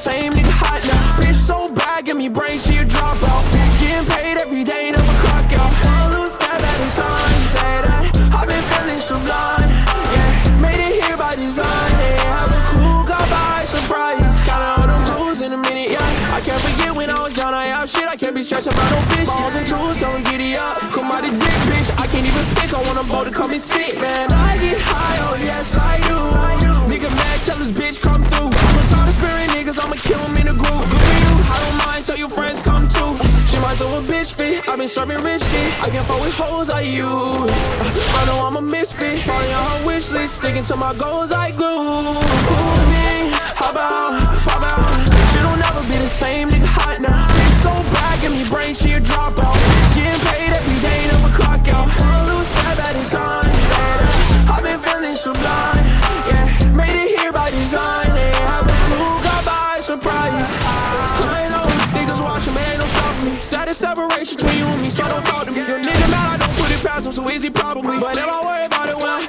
same nigga hot now. Bitch so bad, give me brain, she a dropout. Getting paid every day, never clock out. One lose step at a time, say that. I've been feeling sublime, yeah. Made it here by design, yeah. Have a cool, got by surprise. Counting all them blues in a minute, yeah. I can't forget when I was down, I have shit. I can't be stressed about no bitch. Balls and tools, so I'm giddy up. Come out the dick, bitch. I can't even pick. I want a boat to come and sit, man. Might throw a bitch fit. i been serving rich kid. I can't fuck with hoes like you. I know I'm a misfit. Falling on her wish list, sticking to my goals like glue. Cool separation between you and me, so don't talk to me. Your nigga mad, I don't put it past him, so easy probably. But never worry about it, well,